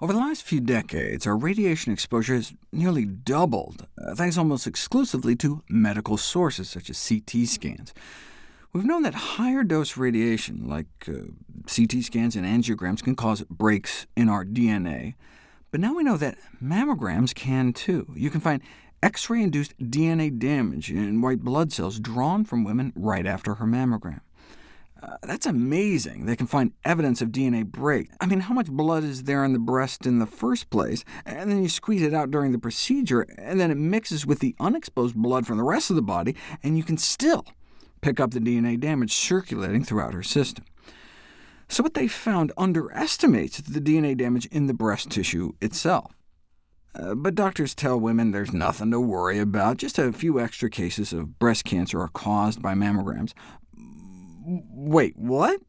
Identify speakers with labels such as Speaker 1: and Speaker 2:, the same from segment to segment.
Speaker 1: Over the last few decades, our radiation exposure has nearly doubled, uh, thanks almost exclusively to medical sources, such as CT scans. We've known that higher dose radiation, like uh, CT scans and angiograms, can cause breaks in our DNA, but now we know that mammograms can too. You can find X-ray-induced DNA damage in white blood cells drawn from women right after her mammogram. Uh, that's amazing. They can find evidence of DNA break. I mean, how much blood is there in the breast in the first place? And then you squeeze it out during the procedure, and then it mixes with the unexposed blood from the rest of the body, and you can still pick up the DNA damage circulating throughout her system. So what they found underestimates the DNA damage in the breast tissue itself. Uh, but doctors tell women there's nothing to worry about. Just a few extra cases of breast cancer are caused by mammograms. Wait, what?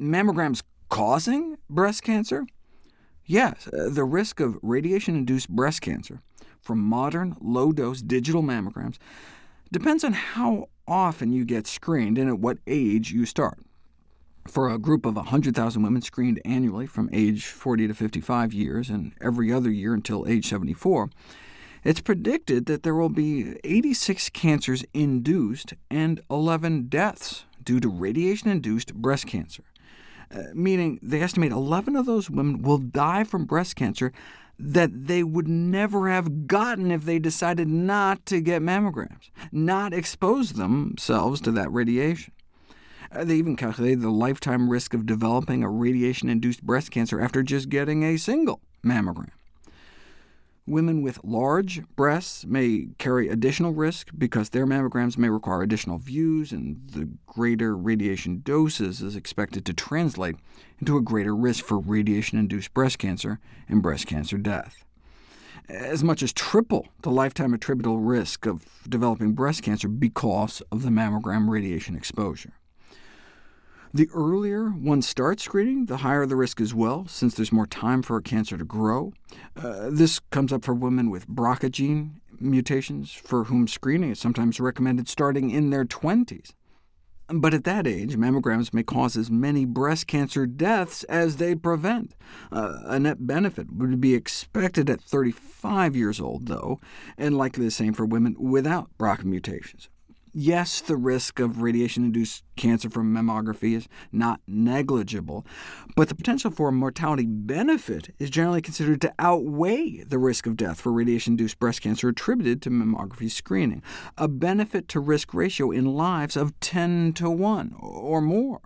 Speaker 1: Mammograms causing breast cancer? Yes, uh, the risk of radiation-induced breast cancer from modern, low-dose digital mammograms depends on how often you get screened and at what age you start. For a group of 100,000 women screened annually from age 40 to 55 years, and every other year until age 74, it's predicted that there will be 86 cancers induced and 11 deaths due to radiation-induced breast cancer, uh, meaning they estimate 11 of those women will die from breast cancer that they would never have gotten if they decided not to get mammograms, not expose themselves to that radiation. Uh, they even calculated the lifetime risk of developing a radiation-induced breast cancer after just getting a single mammogram. Women with large breasts may carry additional risk because their mammograms may require additional views, and the greater radiation doses is expected to translate into a greater risk for radiation-induced breast cancer and breast cancer death. As much as triple the lifetime attributable risk of developing breast cancer because of the mammogram radiation exposure. The earlier one starts screening, the higher the risk as well, since there's more time for a cancer to grow. Uh, this comes up for women with BRCA gene mutations, for whom screening is sometimes recommended starting in their 20s. But at that age, mammograms may cause as many breast cancer deaths as they prevent. Uh, a net benefit would be expected at 35 years old, though, and likely the same for women without BRCA mutations. Yes, the risk of radiation-induced cancer from mammography is not negligible, but the potential for mortality benefit is generally considered to outweigh the risk of death for radiation-induced breast cancer attributed to mammography screening, a benefit-to-risk ratio in lives of 10 to 1 or more.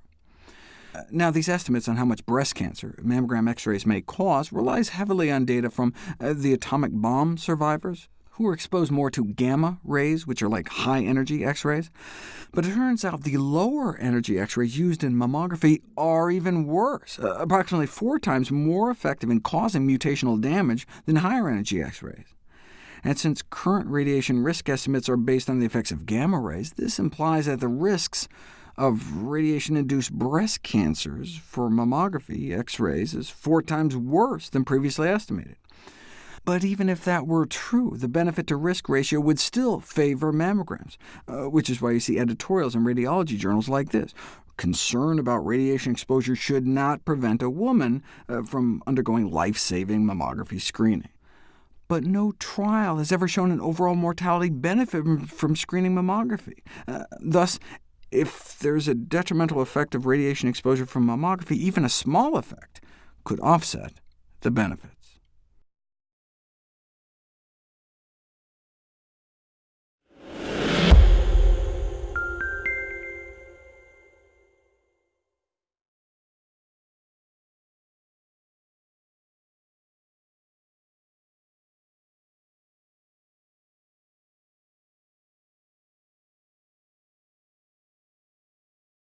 Speaker 1: Now, these estimates on how much breast cancer mammogram X-rays may cause relies heavily on data from uh, the atomic bomb survivors, who were exposed more to gamma rays, which are like high-energy X-rays. But it turns out the lower-energy X-rays used in mammography are even worse, uh, approximately four times more effective in causing mutational damage than higher-energy X-rays. And since current radiation risk estimates are based on the effects of gamma rays, this implies that the risks of radiation-induced breast cancers for mammography X-rays is four times worse than previously estimated. But even if that were true, the benefit-to-risk ratio would still favor mammograms, uh, which is why you see editorials in radiology journals like this. Concern about radiation exposure should not prevent a woman uh, from undergoing life-saving mammography screening. But no trial has ever shown an overall mortality benefit from screening mammography. Uh, thus, if there's a detrimental effect of radiation exposure from mammography, even a small effect could offset the benefits.